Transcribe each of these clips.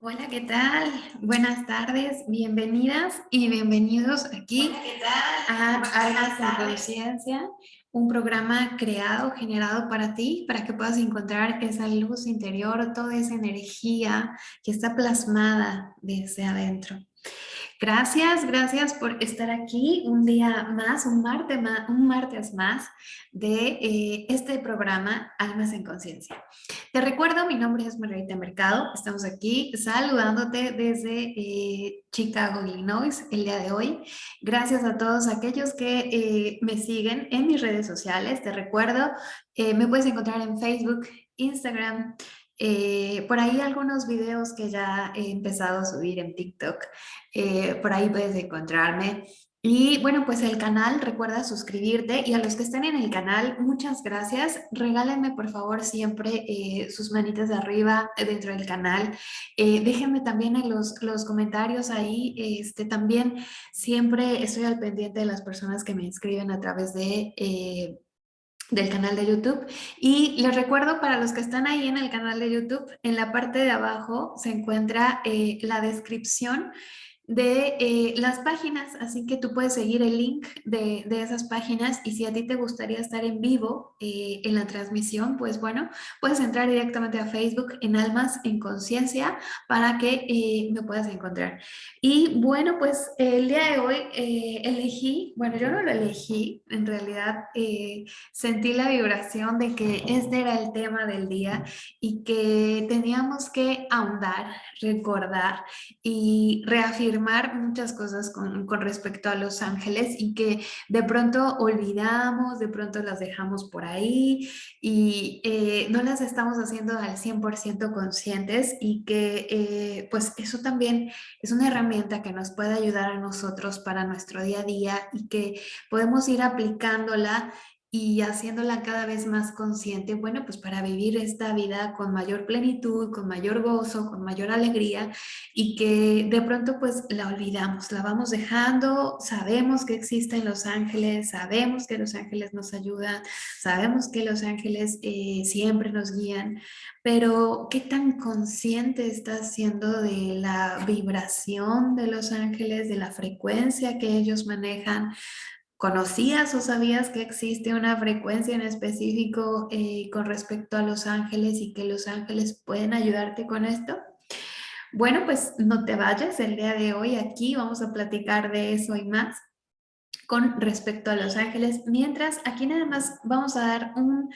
Hola, ¿qué tal? Buenas tardes, bienvenidas y bienvenidos aquí a Almas en Conciencia, un programa creado, generado para ti, para que puedas encontrar esa luz interior, toda esa energía que está plasmada desde adentro. Gracias, gracias por estar aquí un día más, un martes más, un martes más de eh, este programa Almas en Conciencia. Te recuerdo, mi nombre es Margarita Mercado, estamos aquí saludándote desde eh, Chicago, Illinois, el día de hoy. Gracias a todos aquellos que eh, me siguen en mis redes sociales. Te recuerdo, me puedes encontrar en Facebook, Instagram, eh, por ahí algunos videos que ya he empezado a subir en TikTok, eh, por ahí puedes encontrarme. Y bueno, pues el canal, recuerda suscribirte y a los que estén en el canal, muchas gracias. Regálenme por favor siempre eh, sus manitas de arriba dentro del canal. déjenme también en los, los comentarios ahí. Este, también siempre estoy al pendiente de las personas que me inscriben a través de del canal de YouTube. Y les recuerdo para los que están ahí en el canal de YouTube, en la parte de abajo se encuentra eh, la descripción de eh, las páginas, así que tú puedes seguir el link de, esas páginas y si a ti te gustaría estar en vivo eh, en la transmisión, pues bueno, puedes entrar directamente a Facebook en Almas en Conciencia para que eh, me puedas encontrar. Y bueno, pues el día de hoy elegí, bueno, yo no lo elegí, en realidad sentí la vibración de que este era el tema del día y que teníamos que ahondar, recordar y reafirmar muchas cosas con, con, respecto a los ángeles y que de pronto olvidamos, de pronto las dejamos por ahí y eh, no las estamos haciendo al 100% conscientes y que eh, pues eso también es una herramienta que nos puede ayudar a nosotros para nuestro día a día y que podemos ir aplicándola y haciéndola cada vez más consciente, bueno, pues para vivir esta vida con mayor plenitud, con mayor gozo, con mayor alegría y que de pronto pues la olvidamos, la vamos dejando, sabemos que existen los ángeles, sabemos que los ángeles nos ayudan, sabemos que los ángeles eh, siempre nos guían, pero ¿qué tan consciente estás siendo de la vibración de los ángeles, de la frecuencia que ellos manejan? ¿Conocías o sabías que existe una frecuencia en específico eh, con respecto a los ángeles y que los ángeles pueden ayudarte con esto? Bueno, pues no te vayas, el día de hoy aquí vamos a platicar de eso y más con respecto a los ángeles, mientras aquí nada más vamos a dar un,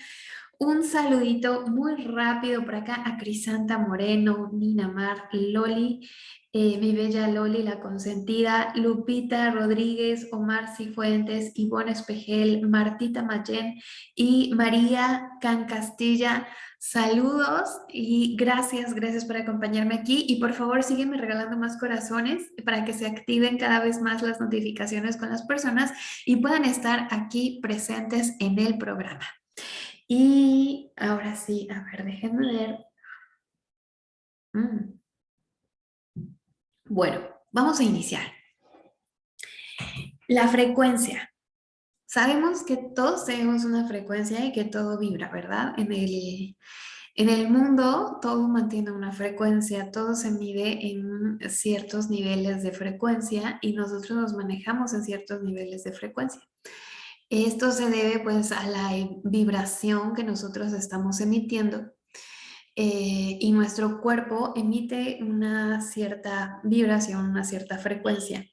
un saludito muy rápido por acá a Crisanta Moreno, Nina Mar, Loli, eh, mi bella Loli, la consentida, Lupita Rodríguez, Omar Cifuentes, Ivonne Espejel, Martita Mayen y María Can Castilla. Saludos y gracias, gracias por acompañarme aquí y por favor sígueme regalando más corazones para que se activen cada vez más las notificaciones con las personas y puedan estar aquí presentes en el programa. Y ahora sí, a ver, déjenme ver. Mm. Bueno, vamos a iniciar. La frecuencia. Sabemos que todos tenemos una frecuencia y que todo vibra, ¿verdad? En el, en el mundo todo mantiene una frecuencia, todo se mide en ciertos niveles de frecuencia y nosotros nos manejamos en ciertos niveles de frecuencia. Esto se debe pues a la vibración que nosotros estamos emitiendo eh, y nuestro cuerpo emite una cierta vibración, una cierta frecuencia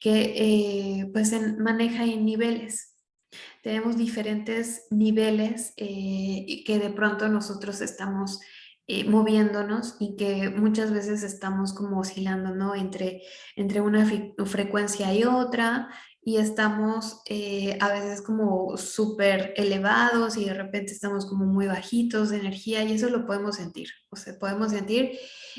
que eh, pues maneja en niveles. Tenemos diferentes niveles eh, que de pronto nosotros estamos moviéndonos y que muchas veces estamos como oscilando ¿no? entre, entre una frecuencia y otra, y estamos eh, a veces como súper elevados y de repente estamos como muy bajitos de energía y eso lo podemos sentir. O sea, podemos sentir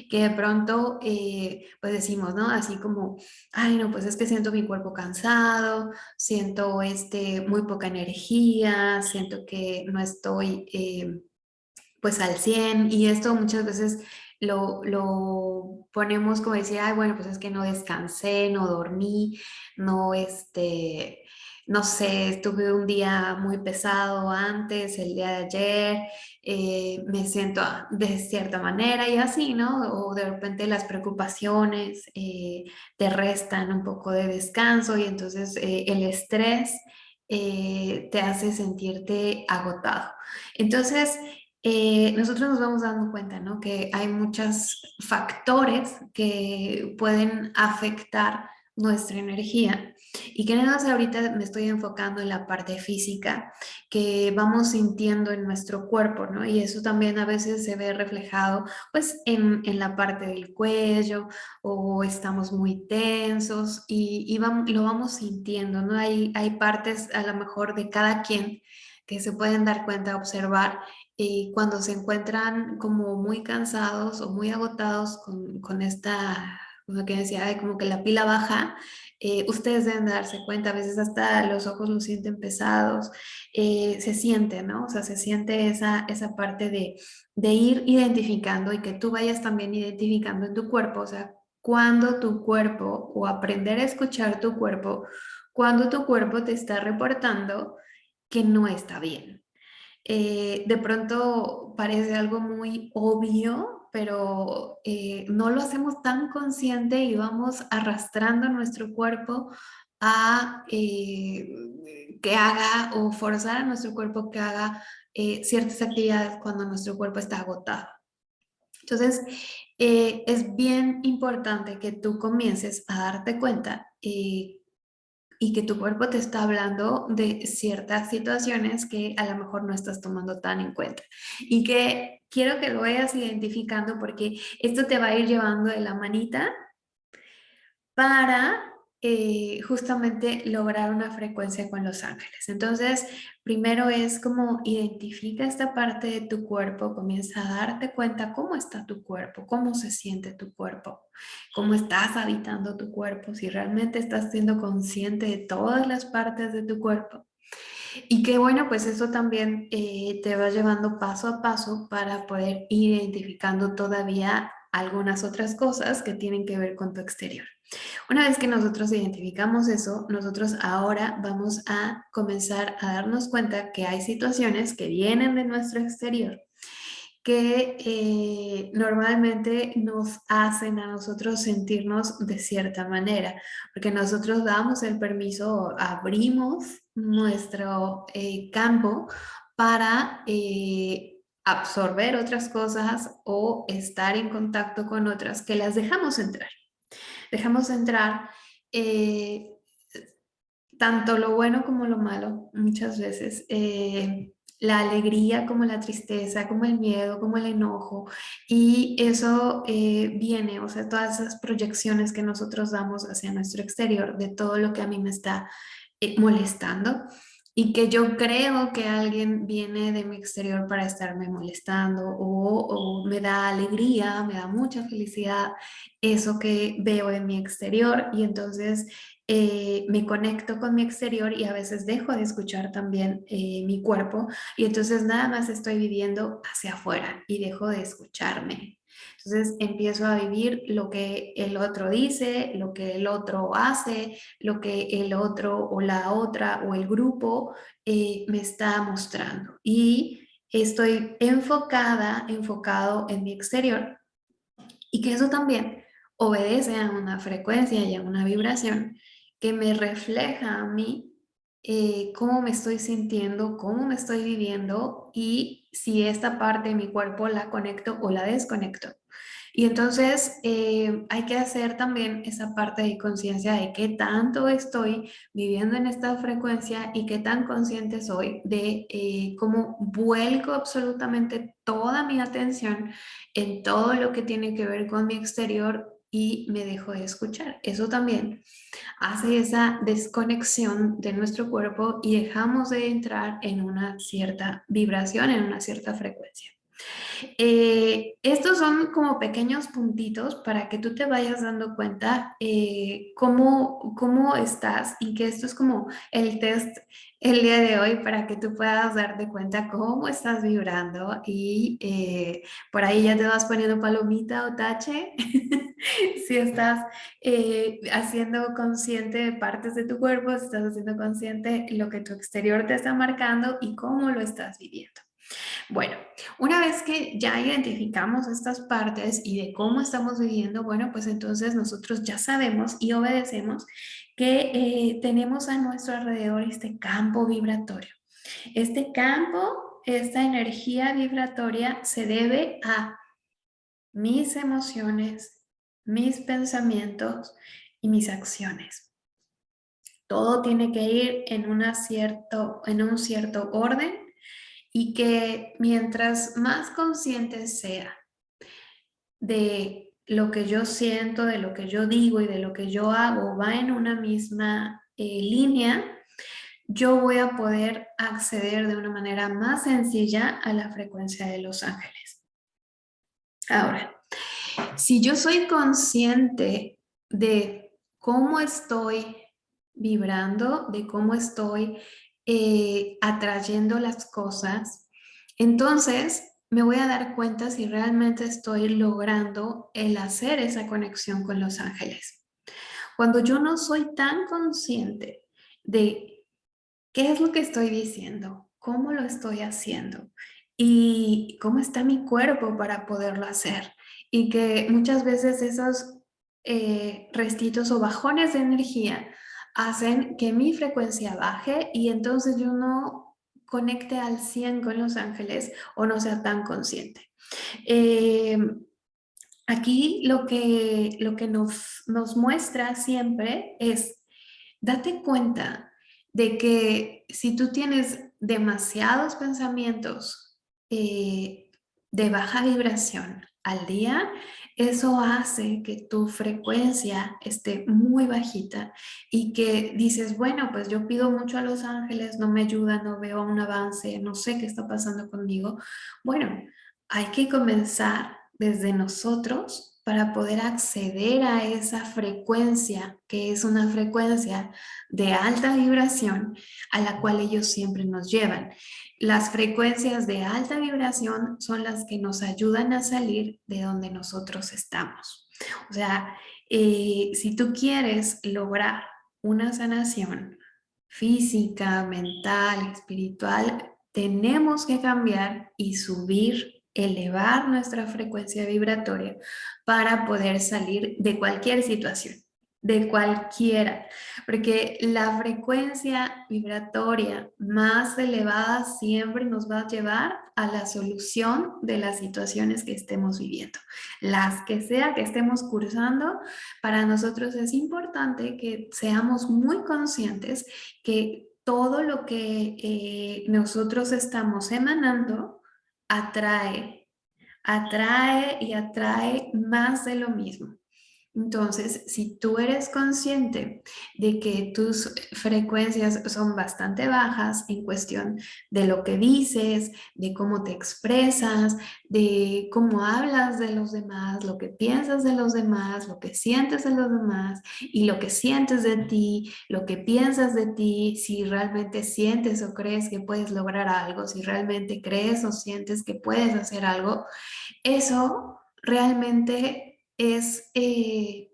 que de pronto eh, pues decimos, ¿no? Así como, ay no, pues es que siento mi cuerpo cansado, siento este, muy poca energía, siento que no estoy eh, pues al 100 y esto muchas veces lo, lo, ponemos como decir, ay, bueno, pues es que no descansé, no dormí, no, este, no sé, tuve un día muy pesado antes, el día de ayer, eh, me siento de cierta manera y así, ¿no? O de repente las preocupaciones eh, te restan un poco de descanso y entonces eh, el estrés te hace sentirte agotado. Entonces, nosotros nos vamos dando cuenta, ¿no? Que hay muchos factores que pueden afectar nuestra energía y que nada más ahorita me estoy enfocando en la parte física que vamos sintiendo en nuestro cuerpo, ¿no? Y eso también a veces se ve reflejado pues en, en la parte del cuello o estamos muy tensos y, y vamos, lo vamos sintiendo, ¿no? Hay, hay partes a lo mejor de cada quien que se pueden dar cuenta, observar y cuando se encuentran como muy cansados o muy agotados con, con esta como que decía, como que la pila baja, eh, ustedes deben darse cuenta, a veces hasta los ojos los sienten pesados, eh, se siente, ¿no? O sea, se siente esa, esa parte de, de ir identificando y que tú vayas también identificando en tu cuerpo, o sea, cuando tu cuerpo o aprender a escuchar tu cuerpo, cuando tu cuerpo te está reportando que no está bien. Eh, de pronto parece algo muy obvio, pero eh, no lo hacemos tan consciente y vamos arrastrando nuestro cuerpo a eh, que haga o forzar a nuestro cuerpo que haga ciertas actividades cuando nuestro cuerpo está agotado. Entonces, es bien importante que tú comiences a darte cuenta y que tu cuerpo te está hablando de ciertas situaciones que a lo mejor no estás tomando tan en cuenta. Y que quiero que lo vayas identificando porque esto te va a ir llevando de la manita para eh, justamente lograr una frecuencia con los ángeles. Entonces, primero es como identifica esta parte de tu cuerpo, comienza a darte cuenta cómo está tu cuerpo, cómo se siente tu cuerpo, cómo estás habitando tu cuerpo, si realmente estás siendo consciente de todas las partes de tu cuerpo. Y que bueno, pues eso también eh, te va llevando paso a paso para poder ir identificando todavía algunas otras cosas que tienen que ver con tu exterior. Una vez que nosotros identificamos eso, nosotros ahora vamos a comenzar a darnos cuenta que hay situaciones que vienen de nuestro exterior que eh, normalmente nos hacen a nosotros sentirnos de cierta manera, porque nosotros damos el permiso, abrimos nuestro eh, campo para eh, absorber otras cosas o estar en contacto con otras que las dejamos entrar dejamos entrar eh, tanto lo bueno como lo malo, muchas veces, eh, la alegría como la tristeza, como el miedo, como el enojo, y eso eh, viene, o sea, todas esas proyecciones que nosotros damos hacia nuestro exterior de todo lo que a mí me está molestando, y que yo creo que alguien viene de mi exterior para estarme molestando o, me da alegría, me da mucha felicidad eso que veo en mi exterior y entonces eh, me conecto con mi exterior y a veces dejo de escuchar también eh, mi cuerpo y entonces nada más estoy viviendo hacia afuera y dejo de escucharme. Entonces empiezo a vivir lo que el otro dice, lo que el otro hace, lo que el otro o la otra o el grupo eh, me está mostrando. Y estoy enfocada, enfocado en mi exterior. Y que eso también obedece a una frecuencia y a una vibración que me refleja a mí eh, cómo me estoy sintiendo, cómo me estoy viviendo y si esta parte de mi cuerpo la conecto o la desconecto. Y entonces eh, hay que hacer también esa parte de conciencia de qué tanto estoy viviendo en esta frecuencia y qué tan consciente soy de eh, cómo vuelco absolutamente toda mi atención en todo lo que tiene que ver con mi exterior y me dejo de escuchar. Eso también hace esa desconexión de nuestro cuerpo y dejamos de entrar en una cierta vibración, en una cierta frecuencia. Eh, estos son como pequeños puntitos para que tú te vayas dando cuenta eh, cómo, cómo estás y que esto es como el test el día de hoy para que tú puedas darte cuenta cómo estás vibrando y eh, por ahí ya te vas poniendo palomita o tache si estás eh, haciendo consciente partes de tu cuerpo, si estás haciendo consciente lo que tu exterior te está marcando y cómo lo estás viviendo. Bueno, una vez que ya identificamos estas partes y de cómo estamos viviendo, bueno, pues entonces nosotros ya sabemos y obedecemos que eh, tenemos a nuestro alrededor este campo vibratorio. Este campo, esta energía vibratoria se debe a mis emociones, mis pensamientos y mis acciones. Todo tiene que ir en, una cierto, en un cierto orden y que mientras más consciente sea de lo que yo siento, de lo que yo digo y de lo que yo hago va en una misma eh, línea, yo voy a poder acceder de una manera más sencilla a la frecuencia de los ángeles. Ahora, si yo soy consciente de cómo estoy vibrando, de cómo estoy eh, atrayendo las cosas, entonces me voy a dar cuenta si realmente estoy logrando el hacer esa conexión con los ángeles. Cuando yo no soy tan consciente de qué es lo que estoy diciendo, cómo lo estoy haciendo y cómo está mi cuerpo para poderlo hacer. Y que muchas veces esos eh, restitos o bajones de energía hacen que mi frecuencia baje y entonces yo no conecte al 100 con los ángeles o no sea tan consciente. Eh, aquí lo que, lo que nos, nos muestra siempre es, date cuenta de que si tú tienes demasiados pensamientos eh, de baja vibración al día, eso hace que tu frecuencia esté muy bajita y que dices, bueno, pues yo pido mucho a los ángeles, no me ayuda, no veo un avance, no sé qué está pasando conmigo. Bueno, hay que comenzar desde nosotros para poder acceder a esa frecuencia, que es una frecuencia de alta vibración a la cual ellos siempre nos llevan. Las frecuencias de alta vibración son las que nos ayudan a salir de donde nosotros estamos. O sea, eh, si tú quieres lograr una sanación física, mental, espiritual, tenemos que cambiar y subir elevar nuestra frecuencia vibratoria para poder salir de cualquier situación, de cualquiera, porque la frecuencia vibratoria más elevada siempre nos va a llevar a la solución de las situaciones que estemos viviendo. Las que sea que estemos cursando, para nosotros es importante que seamos muy conscientes que todo lo que eh, nosotros estamos emanando atrae, atrae y atrae más de lo mismo. Entonces, si tú eres consciente de que tus frecuencias son bastante bajas en cuestión de lo que dices, de cómo te expresas, de cómo hablas de los demás, lo que piensas de los demás, lo que sientes de los demás y lo que sientes de ti, lo que piensas de ti, si realmente sientes o crees que puedes lograr algo, si realmente crees o sientes que puedes hacer algo, eso realmente es eh,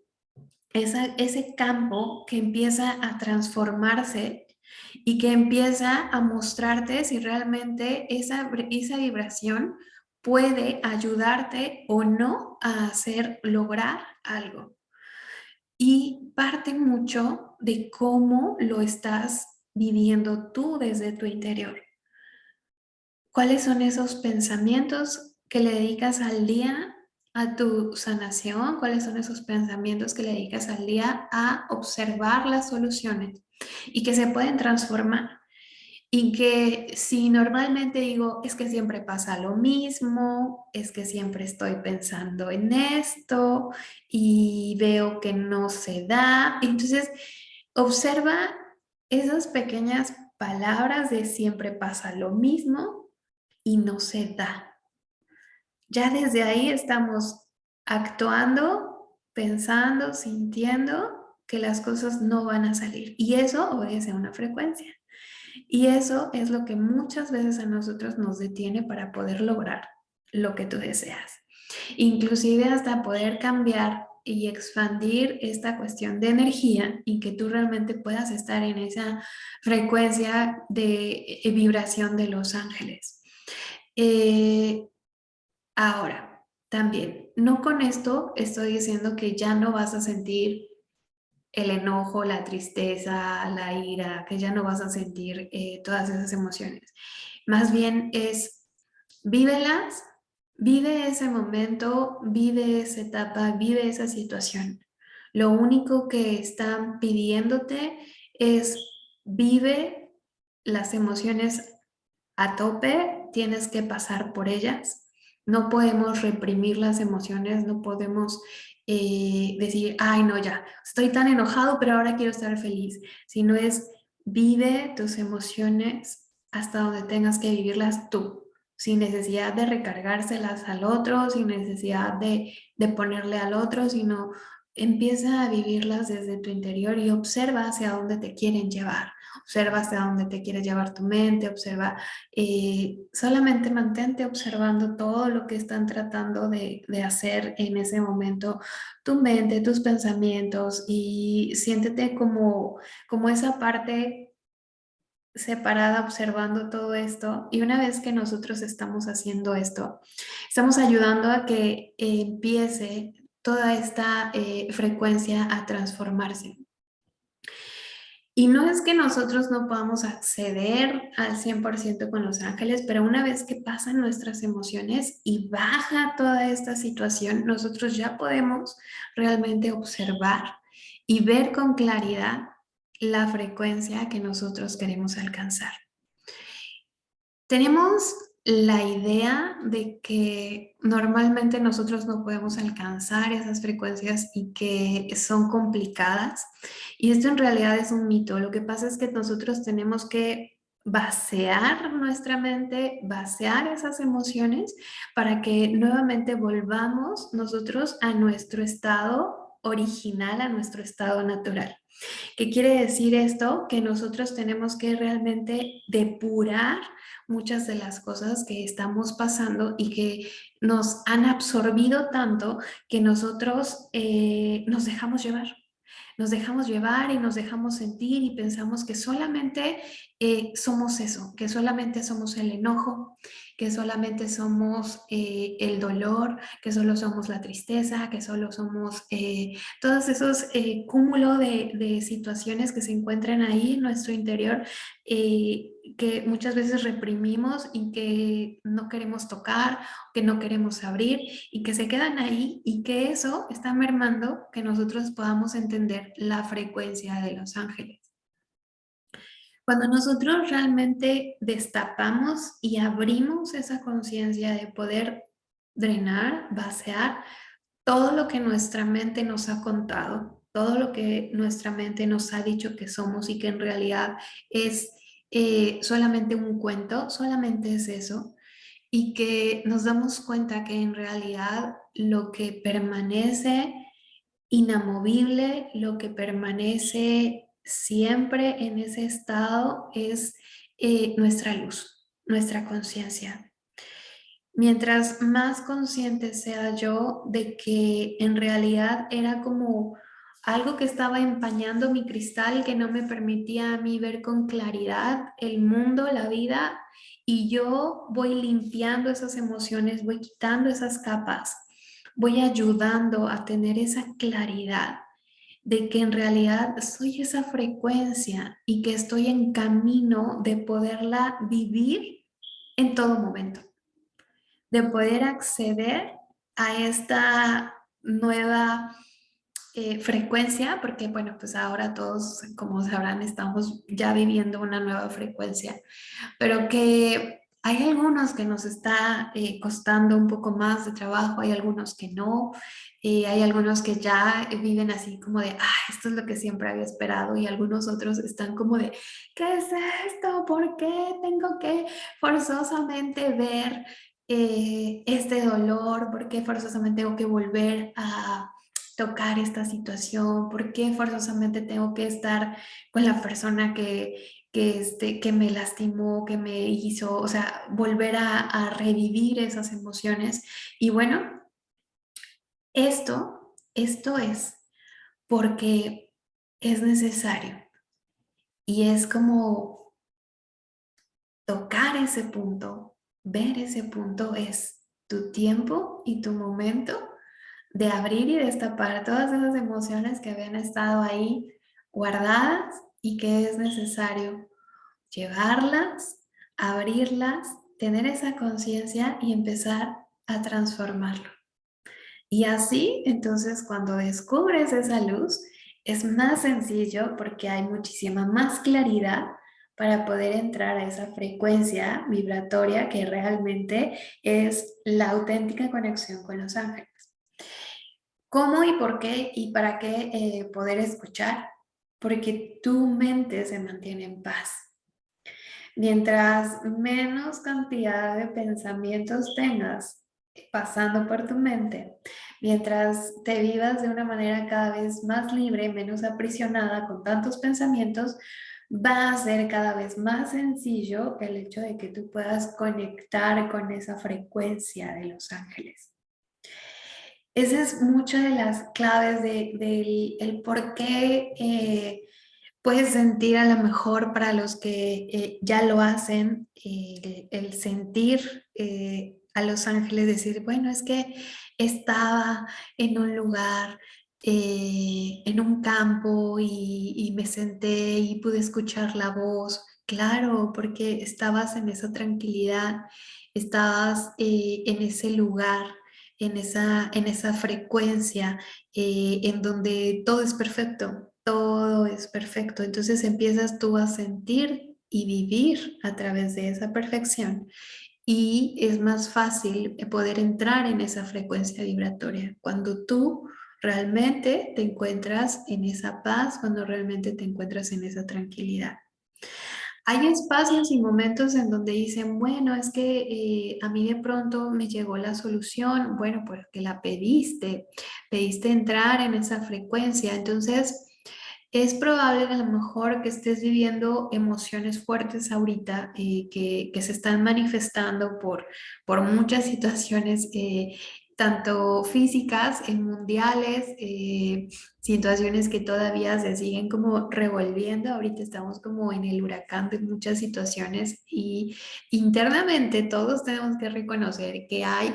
ese campo que empieza a transformarse y que empieza a mostrarte si realmente esa, esa vibración puede ayudarte o no a hacer lograr algo. Y parte mucho de cómo lo estás viviendo tú desde tu interior. ¿Cuáles son esos pensamientos que le dedicas al día a tu sanación, cuáles son esos pensamientos que le dedicas al día a observar las soluciones y que se pueden transformar. Y que si normalmente digo, es que siempre pasa lo mismo, es que siempre estoy pensando en esto y veo que no se da. Entonces, observa esas pequeñas palabras de siempre pasa lo mismo y no se da ya desde ahí estamos actuando, pensando, sintiendo que las cosas no van a salir. Y eso obedece a una frecuencia. Y eso es lo que muchas veces a nosotros nos detiene para poder lograr lo que tú deseas. Inclusive hasta poder cambiar y expandir esta cuestión de energía y que tú realmente puedas estar en esa frecuencia de eh, vibración de los ángeles. Eh, ahora, también, no con esto estoy diciendo que ya no vas a sentir el enojo, la tristeza, la ira, que ya no vas a sentir eh, todas esas emociones. Más bien es, vívelas, vive ese momento, vive esa etapa, vive esa situación. Lo único que están pidiéndote es vive las emociones a tope, tienes que pasar por ellas. No podemos reprimir las emociones, no podemos eh, decir, ay no ya, estoy tan enojado pero ahora quiero estar feliz, sino es vive tus emociones hasta donde tengas que vivirlas tú, sin necesidad de recargárselas al otro, sin necesidad de, de ponerle al otro, sino empieza a vivirlas desde tu interior y observa hacia dónde te quieren llevar. Observa hacia dónde te quiere llevar tu mente, observa, eh, solamente mantente observando todo lo que están tratando de, hacer en ese momento tu mente, tus pensamientos y siéntete como, como esa parte separada observando todo esto y una vez que nosotros estamos haciendo esto, estamos ayudando a que empiece toda esta eh, frecuencia a transformarse. Y no es que nosotros no podamos acceder al 100% con los ángeles, pero una vez que pasan nuestras emociones y baja toda esta situación, nosotros ya podemos realmente observar y ver con claridad la frecuencia que nosotros queremos alcanzar. Tenemos la idea de que normalmente nosotros no podemos alcanzar esas frecuencias y que son complicadas. Y esto en realidad es un mito. Lo que pasa es que nosotros tenemos que vaciar nuestra mente, vaciar esas emociones para que nuevamente volvamos nosotros a nuestro estado original, a nuestro estado natural. ¿Qué quiere decir esto? Que nosotros tenemos que realmente depurar muchas de las cosas que estamos pasando y que nos han absorbido tanto que nosotros eh, nos dejamos llevar. Nos dejamos llevar y nos dejamos sentir y pensamos que solamente eh, somos eso, que solamente somos el enojo, que solamente somos eh, el dolor, que solo somos la tristeza, que solo somos eh, todos esos eh, cúmulo de, de, situaciones que se encuentran ahí en nuestro interior que muchas veces reprimimos y que no queremos tocar, que no queremos abrir y que se quedan ahí y que eso está mermando que nosotros podamos entender la frecuencia de los ángeles. Cuando nosotros realmente destapamos y abrimos esa conciencia de poder drenar, vaciar todo lo que nuestra mente nos ha contado, todo lo que nuestra mente nos ha dicho que somos y que en realidad es eh, solamente un cuento, solamente es eso, y que nos damos cuenta que en realidad lo que permanece inamovible, lo que permanece siempre en ese estado es eh, nuestra luz, nuestra conciencia. Mientras más consciente sea yo de que en realidad era como algo que estaba empañando mi cristal, que no me permitía a mí ver con claridad el mundo, la vida, y yo voy limpiando esas emociones, voy quitando esas capas, voy ayudando a tener esa claridad de que en realidad soy esa frecuencia y que estoy en camino de poderla vivir en todo momento. De poder acceder a esta nueva eh, frecuencia, porque bueno, pues ahora todos, como sabrán, estamos ya viviendo una nueva frecuencia, pero que hay algunos que nos está eh, costando un poco más de trabajo, hay algunos que no, eh, hay algunos que ya viven así como de, ah, esto es lo que siempre había esperado y algunos otros están como de, ¿qué es esto? ¿Por qué tengo que forzosamente ver eh, este dolor? ¿Por qué forzosamente tengo que volver a tocar esta situación? ¿Por qué forzosamente tengo que estar con la persona que, que, este, que me lastimó, que me hizo, o sea, volver a, a revivir esas emociones. Y bueno, esto, esto es porque es necesario. Y es como tocar ese punto, ver ese punto es tu tiempo y tu momento de abrir y destapar todas esas emociones que habían estado ahí guardadas y que es necesario llevarlas, abrirlas, tener esa conciencia y empezar a transformarlo. Y así, entonces, cuando descubres esa luz, es más sencillo porque hay muchísima más claridad para poder entrar a esa frecuencia vibratoria que realmente es la auténtica conexión con los ángeles. ¿Cómo y por qué y para qué eh, poder escuchar? Porque tu mente se mantiene en paz. Mientras menos cantidad de pensamientos tengas pasando por tu mente, mientras te vivas de una manera cada vez más libre, menos aprisionada con tantos pensamientos, va a ser cada vez más sencillo el hecho de que tú puedas conectar con esa frecuencia de los ángeles. Esa es muchas de las claves del de, el por qué eh, puedes sentir a lo mejor para los que eh, ya lo hacen, eh, el sentir a los ángeles, decir, bueno, es que estaba en un lugar, eh, en un campo y, me senté y pude escuchar la voz. Claro, porque estabas en esa tranquilidad, estabas eh, en ese lugar, en esa, en esa frecuencia, eh, en donde todo es perfecto, todo es perfecto. Entonces empiezas tú a sentir y vivir a través de esa perfección y es más fácil poder entrar en esa frecuencia vibratoria cuando tú realmente te encuentras en esa paz, cuando realmente te encuentras en esa tranquilidad. Hay espacios y momentos en donde dicen, bueno, es que eh, a mí de pronto me llegó la solución, bueno, porque la pediste, pediste entrar en esa frecuencia, entonces es probable a lo mejor que estés viviendo emociones fuertes ahorita eh, que, se están manifestando por, por muchas situaciones, eh, tanto físicas, en mundiales, eh, situaciones que todavía se siguen como revolviendo. Ahorita estamos como en el huracán de muchas situaciones y internamente todos tenemos que reconocer que hay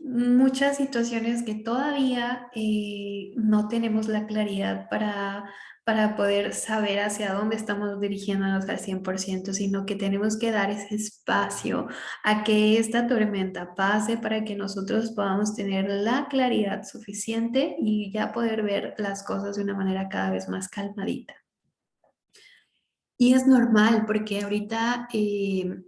muchas situaciones que todavía eh, no tenemos la claridad para, para poder saber hacia dónde estamos dirigiéndonos al 100%, sino que tenemos que dar ese espacio a que esta tormenta pase para que nosotros podamos tener la claridad suficiente y ya poder ver las cosas de una manera cada vez más calmadita. Y es normal porque ahorita eh,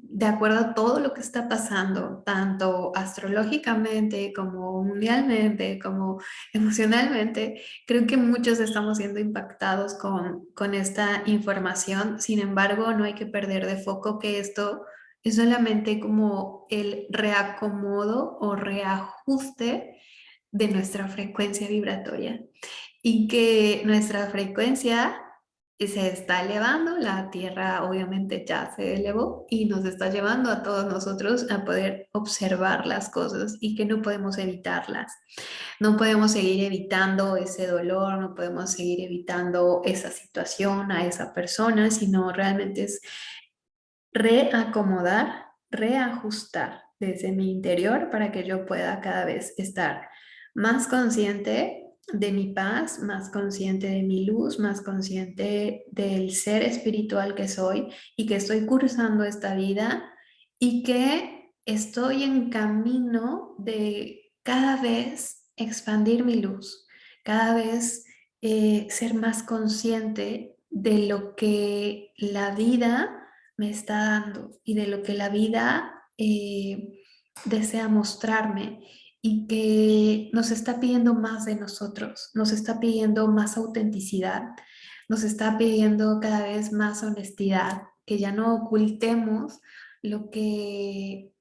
de acuerdo a todo lo que está pasando, tanto astrológicamente como mundialmente, como emocionalmente, creo que muchos estamos siendo impactados con, con esta información. Sin embargo, no hay que perder de foco que esto es solamente como el reacomodo o reajuste de nuestra frecuencia vibratoria y que nuestra frecuencia se está elevando, la Tierra obviamente ya se elevó y nos está llevando a todos nosotros a poder observar las cosas y que no podemos evitarlas. No podemos seguir evitando ese dolor, no podemos seguir evitando esa situación, a esa persona, sino realmente es reacomodar, reajustar desde mi interior para que yo pueda cada vez estar más consciente de mi paz, más consciente de mi luz, más consciente del ser espiritual que soy y que estoy cursando esta vida y que estoy en camino de cada vez expandir mi luz, cada vez eh, ser más consciente de lo que la vida me está dando y de lo que la vida eh, desea mostrarme y que nos está pidiendo más de nosotros, nos está pidiendo más autenticidad, nos está pidiendo cada vez más honestidad, que ya no ocultemos lo que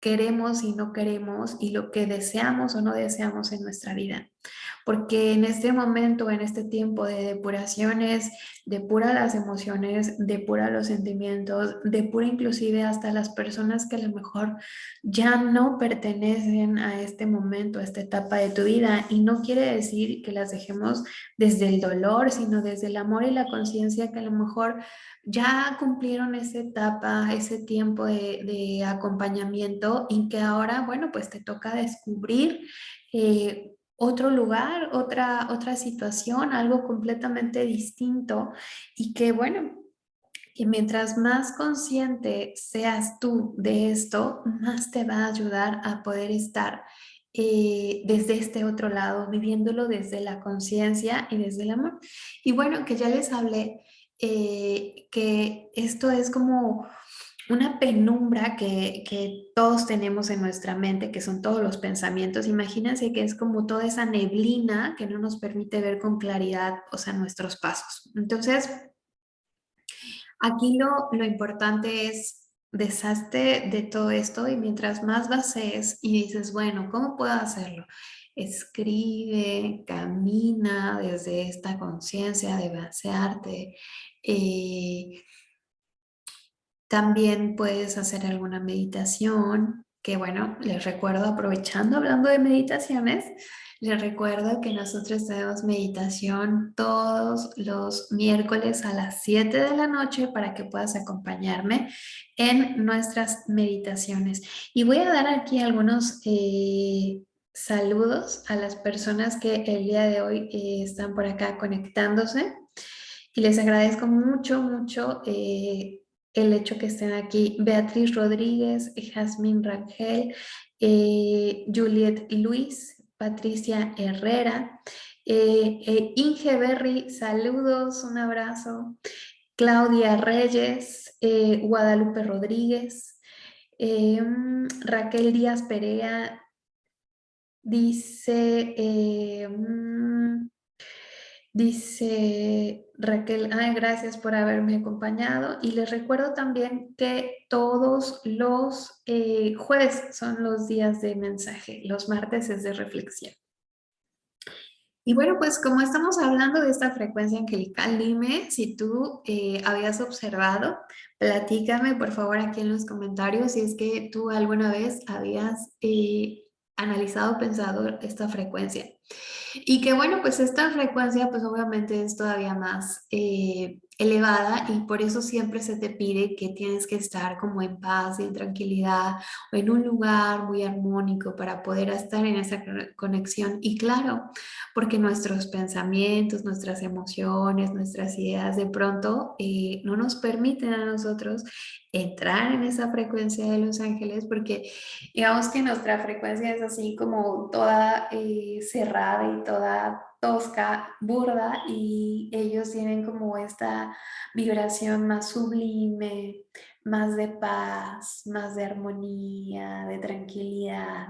queremos y no queremos y lo que deseamos o no deseamos en nuestra vida. Porque en este momento, en este tiempo de depuraciones, depura las emociones, depura los sentimientos, depura inclusive hasta las personas que a lo mejor ya no pertenecen a este momento, a esta etapa de tu vida. Y no quiere decir que las dejemos desde el dolor, sino desde el amor y la conciencia que a lo mejor ya cumplieron esa etapa, ese tiempo de, acompañamiento y que ahora, bueno, pues te toca descubrir eh, otro lugar, otra, otra situación, algo completamente distinto y que bueno, y mientras más consciente seas tú de esto, más te va a ayudar a poder estar eh, desde este otro lado, viviéndolo desde la conciencia y desde el amor. Y bueno, que ya les hablé eh, que esto es como una penumbra que, todos tenemos en nuestra mente, que son todos los pensamientos. Imagínense que es como toda esa neblina que no nos permite ver con claridad, o sea, nuestros pasos. Entonces, aquí lo, lo importante es deshazte de todo esto y mientras más bases y dices, bueno, ¿cómo puedo hacerlo? Escribe, camina desde esta conciencia de vaciarte, eh, también puedes hacer alguna meditación, que bueno, les recuerdo, aprovechando, hablando de meditaciones, les recuerdo que nosotros tenemos meditación todos los miércoles a las 7 de la noche para que puedas acompañarme en nuestras meditaciones. Y voy a dar aquí algunos eh, saludos a las personas que el día de hoy eh, están por acá conectándose. Y les agradezco mucho, mucho eh, el hecho que estén aquí Beatriz Rodríguez, Jasmine Rangel, eh, Juliet Luis, Patricia Herrera, eh, eh, Inge Berry, saludos, un abrazo, Claudia Reyes, Guadalupe Rodríguez, Raquel Díaz Perea, dice... Dice Raquel, ay, gracias por haberme acompañado y les recuerdo también que todos los eh, jueves son los días de mensaje, los martes es de reflexión. Y bueno, pues como estamos hablando de esta frecuencia angelical, dime si tú eh, habías observado, platícame por favor aquí en los comentarios si es que tú alguna vez habías eh, analizado, pensado esta frecuencia. Y que bueno, pues esta frecuencia pues obviamente es todavía más eh, elevada y por eso siempre se te pide que tienes que estar como en paz y en tranquilidad o en un lugar muy armónico para poder estar en esa conexión. Y claro, porque nuestros pensamientos, nuestras emociones, nuestras ideas de pronto eh, no nos permiten a nosotros entrar en esa frecuencia de los ángeles porque digamos que nuestra frecuencia es así como toda eh, cerrada y toda tosca, burda y ellos tienen como esta vibración más sublime, más de paz, más de armonía, de tranquilidad.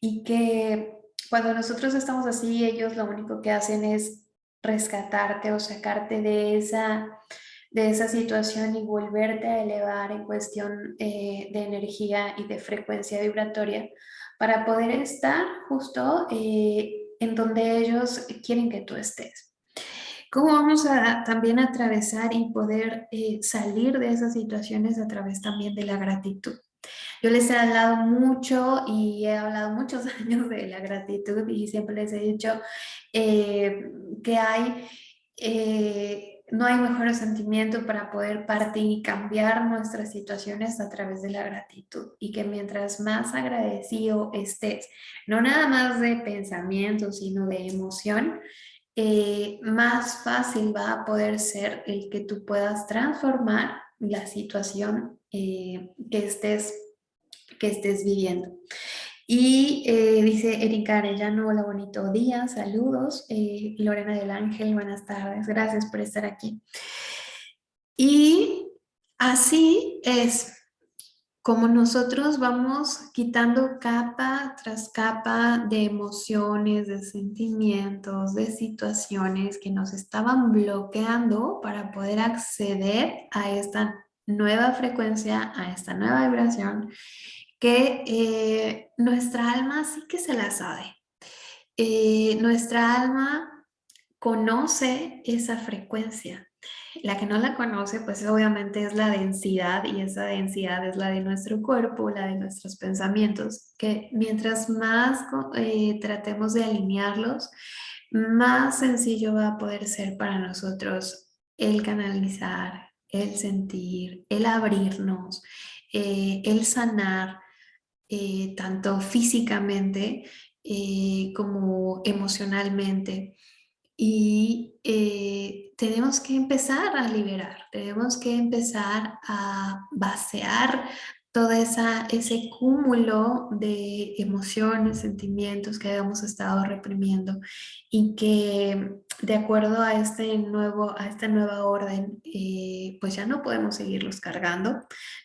Y que cuando nosotros estamos así ellos lo único que hacen es rescatarte o sacarte de esa de esa situación y volverte a elevar en cuestión eh, de energía y de frecuencia vibratoria para poder estar justo eh, en donde ellos quieren que tú estés. ¿Cómo vamos a también atravesar y poder eh, salir de esas situaciones a través también de la gratitud? Yo les he hablado mucho y he hablado muchos años de la gratitud y siempre les he dicho que hay no hay mejor sentimiento para poder partir y cambiar nuestras situaciones a través de la gratitud y que mientras más agradecido estés, no nada más de pensamiento, sino de emoción, eh, más fácil va a poder ser el que tú puedas transformar la situación eh, que, estés, que estés viviendo. Y eh, dice Erika Arellano, hola, bonito día, saludos. Eh, Lorena del Ángel, buenas tardes, gracias por estar aquí. Y así es como nosotros vamos quitando capa tras capa de emociones, de sentimientos, de situaciones que nos estaban bloqueando para poder acceder a esta nueva frecuencia, a esta nueva vibración que eh, nuestra alma sí que se la sabe. eh, nuestra alma conoce esa frecuencia. La que no la conoce, pues obviamente es la densidad y esa densidad es la de nuestro cuerpo, la de nuestros pensamientos, que mientras más eh, tratemos de alinearlos, más sencillo va a poder ser para nosotros el canalizar, el sentir, el abrirnos, el sanar, eh, tanto físicamente eh, como emocionalmente. Y tenemos que empezar a liberar, tenemos que empezar a vaciar todo esa, ese cúmulo de emociones, sentimientos que habíamos estado reprimiendo y que de acuerdo a, este nuevo, a esta nueva orden, eh, pues ya no podemos seguirlos cargando,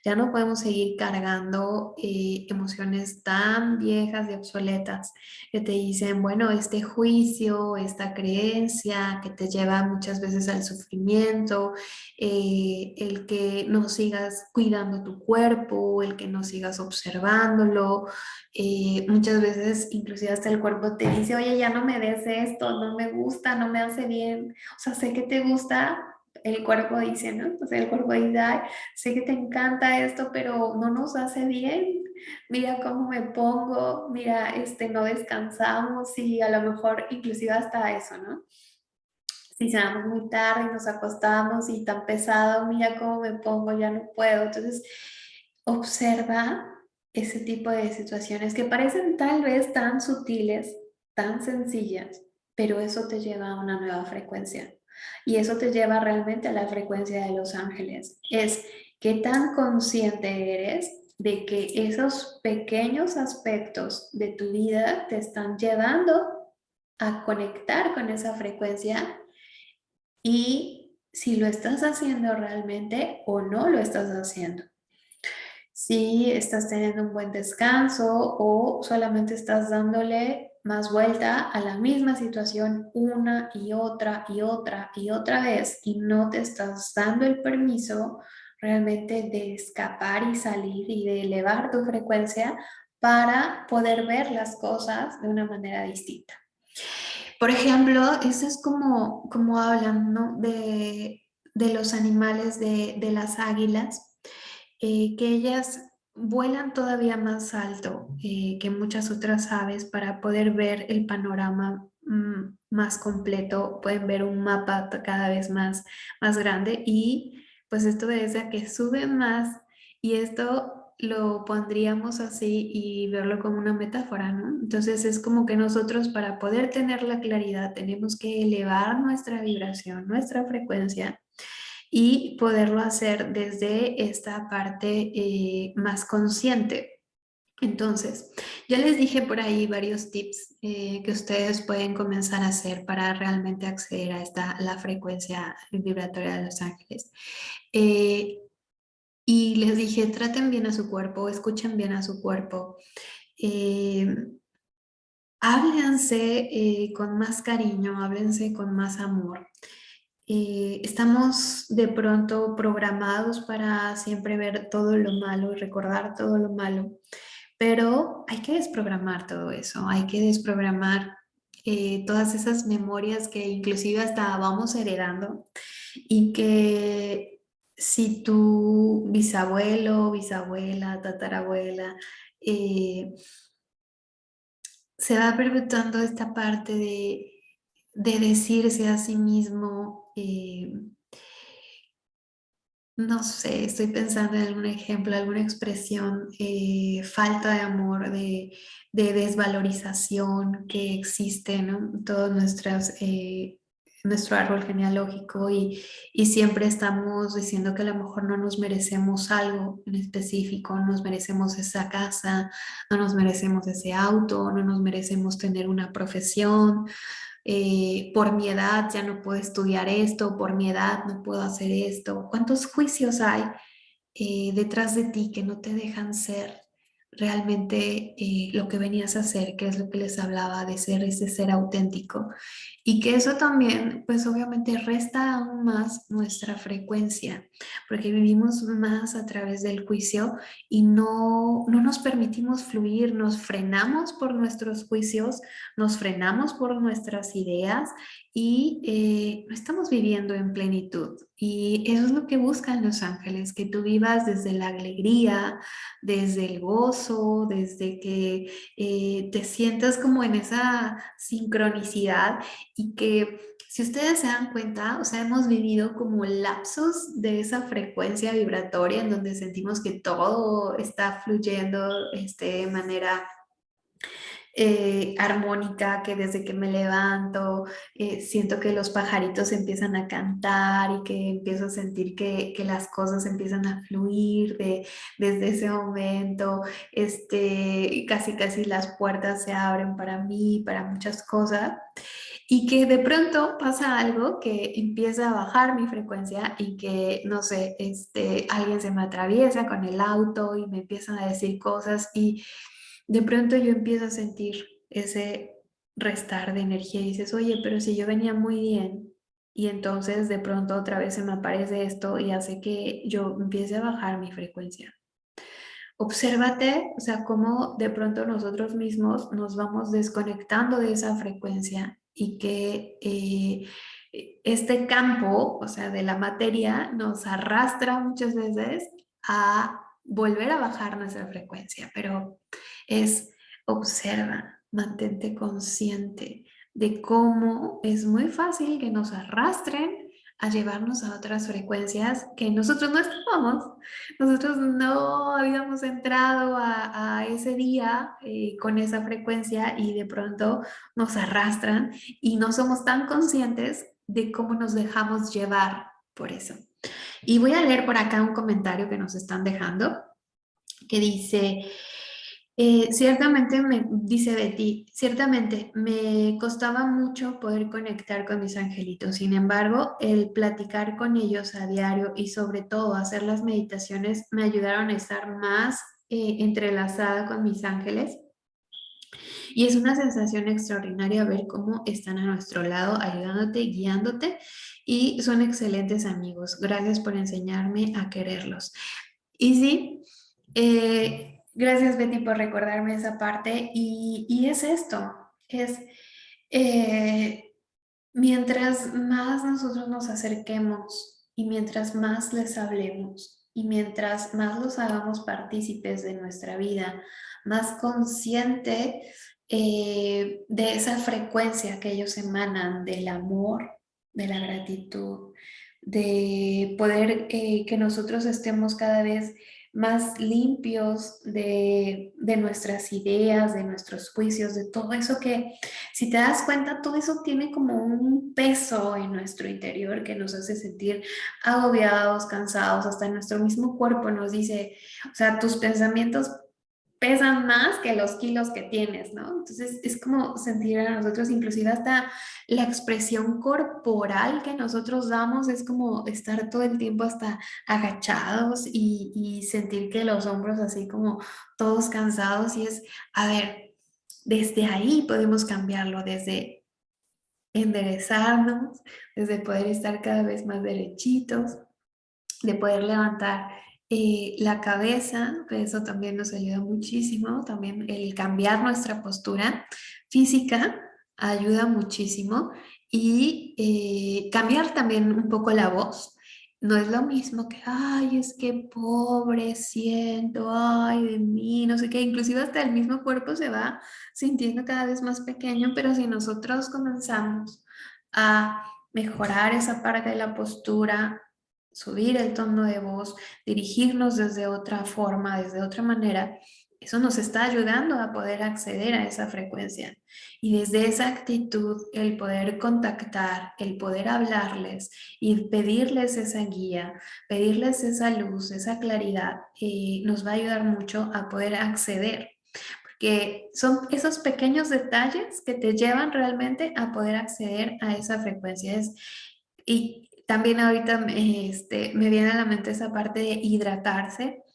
ya no podemos seguir cargando eh, emociones tan viejas y obsoletas que te dicen, bueno, este juicio, esta creencia que te lleva muchas veces al sufrimiento, eh, el que no sigas cuidando tu cuerpo, el que no sigas observándolo, muchas veces inclusive hasta el cuerpo te dice, oye, ya no me des esto, no me gusta, no me hace bien, o sea, sé que te gusta, el cuerpo dice, ¿no? O sea, el cuerpo dice, Ay, sé que te encanta esto, pero no nos hace bien, mira cómo me pongo, mira, este, no descansamos y a lo mejor inclusive hasta eso, ¿no? Si cenamos muy tarde y nos acostamos y tan pesado, mira cómo me pongo, ya no puedo. Entonces, observa ese tipo de situaciones que parecen tal vez tan sutiles, tan sencillas, pero eso te lleva a una nueva frecuencia. Y eso te lleva realmente a la frecuencia de los ángeles. Es qué tan consciente eres de que esos pequeños aspectos de tu vida te están llevando a conectar con esa frecuencia y si lo estás haciendo realmente o no lo estás haciendo. Si estás teniendo un buen descanso o solamente estás dándole más vuelta a la misma situación una y otra y otra y otra vez y no te estás dando el permiso realmente de escapar y salir y de elevar tu frecuencia para poder ver las cosas de una manera distinta. Por ejemplo, eso es como, como hablan de, los animales, de, las águilas, eh, que ellas vuelan todavía más alto eh, que muchas otras aves para poder ver el panorama mm, más completo, pueden ver un mapa cada vez más, más grande y pues esto es a que suben más y esto lo pondríamos así y verlo como una metáfora, ¿no? Entonces es como que nosotros para poder tener la claridad tenemos que elevar nuestra vibración, nuestra frecuencia y poderlo hacer desde esta parte eh, más consciente. Entonces, ya les dije por ahí varios tips eh, que ustedes pueden comenzar a hacer para realmente acceder a esta, la frecuencia vibratoria de los ángeles. Eh, y les dije, traten bien a su cuerpo, escuchen bien a su cuerpo. háblense con más cariño, háblense con más amor. Eh, estamos de pronto programados para siempre ver todo lo malo, recordar todo lo malo, pero hay que desprogramar todo eso, hay que desprogramar eh, todas esas memorias que inclusive hasta vamos heredando y que si tu bisabuelo, bisabuela, tatarabuela, eh, se va perpetuando esta parte de, de decirse a sí mismo eh, no sé, estoy pensando en algún ejemplo, alguna expresión, eh, falta de amor, de, desvalorización que existe en todo nuestras, eh, nuestro árbol genealógico y, y, siempre estamos diciendo que a lo mejor no nos merecemos algo en específico, no nos merecemos esa casa, no nos merecemos ese auto, no nos merecemos tener una profesión, eh, por mi edad ya no puedo estudiar esto, por mi edad no puedo hacer esto. ¿Cuántos juicios hay eh, detrás de ti que no te dejan ser realmente eh, lo que venías a hacer, que es lo que les hablaba de ser ese ser auténtico. Y que eso también, pues obviamente resta aún más nuestra frecuencia, porque vivimos más a través del juicio y no, no nos permitimos fluir, nos frenamos por nuestros juicios, nos frenamos por nuestras ideas y eh, no estamos viviendo en plenitud. Y eso es lo que buscan los ángeles, que tú vivas desde la alegría, desde el gozo, desde que eh, te sientas como en esa sincronicidad y que si ustedes se dan cuenta, o sea, hemos vivido como lapsos de esa frecuencia vibratoria en donde sentimos que todo está fluyendo este, de manera eh, armónica, que desde que me levanto eh, siento que los pajaritos empiezan a cantar y que empiezo a sentir que, que las cosas empiezan a fluir de, desde ese momento, este, casi casi las puertas se abren para mí, para muchas cosas y que de pronto pasa algo que empieza a bajar mi frecuencia y que, no sé, este, alguien se me atraviesa con el auto y me empiezan a decir cosas y de pronto yo empiezo a sentir ese restar de energía y dices, oye, pero si yo venía muy bien y entonces de pronto otra vez se me aparece esto y hace que yo empiece a bajar mi frecuencia. Obsérvate, o sea, cómo de pronto nosotros mismos nos vamos desconectando de esa frecuencia y que eh, este campo, o sea, de la materia, nos arrastra muchas veces a volver a bajar nuestra frecuencia, pero es observa, mantente consciente de cómo es muy fácil que nos arrastren a llevarnos a otras frecuencias que nosotros no estábamos. Nosotros no habíamos entrado a, ese día eh, con esa frecuencia y de pronto nos arrastran y no somos tan conscientes de cómo nos dejamos llevar por eso. Y voy a leer por acá un comentario que nos están dejando que dice, eh, ciertamente, me dice Betty, ciertamente me costaba mucho poder conectar con mis angelitos. Sin embargo, el platicar con ellos a diario y sobre todo hacer las meditaciones me ayudaron a estar más eh, entrelazada con mis ángeles. Y es una sensación extraordinaria ver cómo están a nuestro lado, ayudándote, guiándote y son excelentes amigos. Gracias por enseñarme a quererlos. Y sí, eh, Gracias Betty por recordarme esa parte. Y, es esto, es eh, mientras más nosotros nos acerquemos y mientras más les hablemos y mientras más los hagamos partícipes de nuestra vida, más consciente eh, de esa frecuencia que ellos emanan del amor, de la gratitud, de poder eh, que nosotros estemos cada vez más limpios de, nuestras ideas, de nuestros juicios, de todo eso que, si te das cuenta, todo eso tiene como un peso en nuestro interior que nos hace sentir agobiados, cansados, hasta nuestro mismo cuerpo nos dice, o sea, tus pensamientos pesan más que los kilos que tienes, ¿no? Entonces es como sentir a nosotros, inclusive hasta la expresión corporal que nosotros damos es como estar todo el tiempo hasta agachados y, y sentir que los hombros así como todos cansados y es, a ver, desde ahí podemos cambiarlo, desde enderezarnos, desde poder estar cada vez más derechitos, de poder levantar la cabeza, eso también nos ayuda muchísimo, también el cambiar nuestra postura física ayuda muchísimo y eh, cambiar también un poco la voz. No es lo mismo que, ay, es que pobre siento, ay, de mí, no sé qué, inclusive hasta el mismo cuerpo se va sintiendo cada vez más pequeño, pero si nosotros comenzamos a mejorar esa parte de la postura, subir el tono de voz, dirigirnos desde otra forma, desde otra manera, eso nos está ayudando a poder acceder a esa frecuencia. Y desde esa actitud, el poder contactar, el poder hablarles y pedirles esa guía, pedirles esa luz, esa claridad, eh, nos va a ayudar mucho a poder acceder. Porque son esos pequeños detalles que te llevan realmente a poder acceder a esa frecuencia. Y también ahorita este, me viene a la mente esa parte de hidratarse.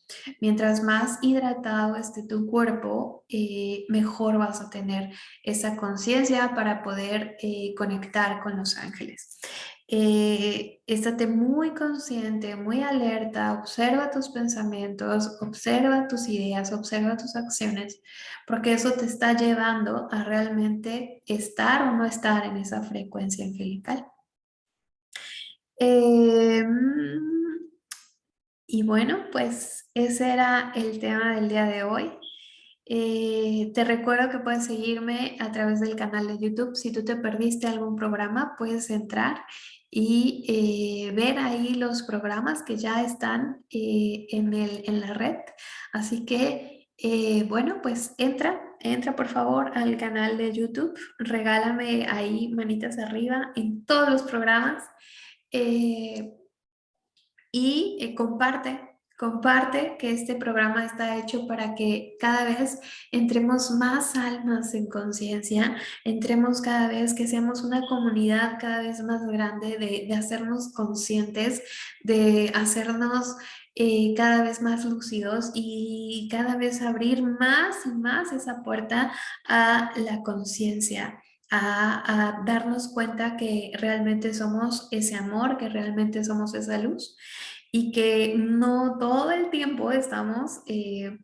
Mientras más hidratado esté tu cuerpo, eh, mejor vas a tener esa conciencia para poder eh, conectar con los ángeles. Eh, estate muy consciente, muy alerta, observa tus pensamientos, observa tus ideas, observa tus acciones, porque eso te está llevando a realmente estar o no estar en esa frecuencia angelical. Em, y bueno, pues ese era el tema del día de hoy. Eh, te recuerdo que puedes seguirme a través del canal de YouTube. Si tú te perdiste algún programa, puedes entrar y eh, ver ahí los programas que ya están eh, en, el, en la red. Así que, bueno, pues entra, entra por favor al canal de YouTube. Regálame ahí manitas arriba en todos los programas. Y comparte Comparte que este programa está hecho para que cada vez entremos más almas en conciencia, entremos cada vez que seamos una comunidad cada vez más grande de, hacernos conscientes, de hacernos eh, cada vez más lúcidos y cada vez abrir más y más esa puerta a la conciencia. A, darnos cuenta que realmente somos ese amor, que realmente somos esa luz y que no todo el tiempo estamos eh,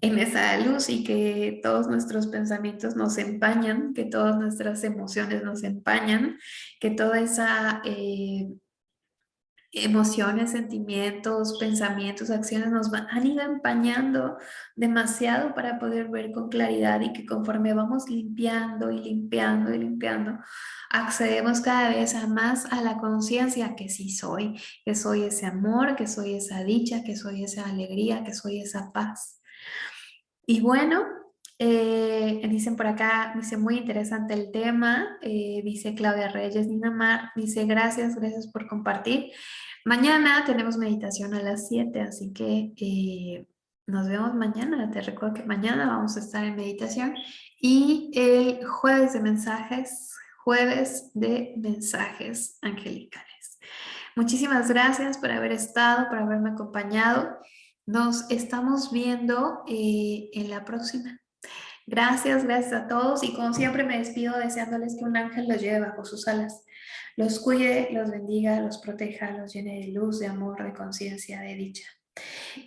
en esa luz y que todos nuestros pensamientos nos empañan, que todas nuestras emociones nos empañan, que toda esa... Eh, emociones, sentimientos, pensamientos, acciones nos han ido empañando demasiado para poder ver con claridad y que conforme vamos limpiando y limpiando y limpiando, accedemos cada vez más a la conciencia que sí soy, que soy ese amor, que soy esa dicha, que soy esa alegría, que soy esa paz. Y bueno, eh, dicen por acá, dice muy interesante el tema, eh, dice Claudia Reyes, Nina Mar, dice gracias, gracias por compartir. Mañana tenemos meditación a las 7, así que eh, nos vemos mañana. Te recuerdo que mañana vamos a estar en meditación y el jueves de mensajes, jueves de mensajes angelicales. Muchísimas gracias por haber estado, por haberme acompañado. Nos estamos viendo en la próxima. Gracias, gracias a todos y como siempre me despido deseándoles que un ángel los lleve bajo sus alas, los cuide, los bendiga, los proteja, los llene de luz, de amor, de conciencia, de dicha.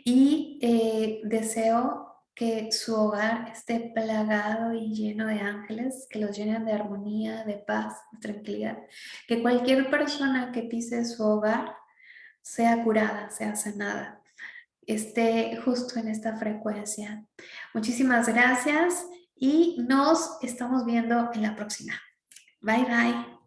Y eh, deseo que su hogar esté plagado y lleno de ángeles, que los llenen de armonía, de paz, de tranquilidad. Que cualquier persona que pise su hogar sea curada, sea sanada, esté justo en esta frecuencia. Muchísimas gracias y nos estamos viendo en la próxima. Bye, bye.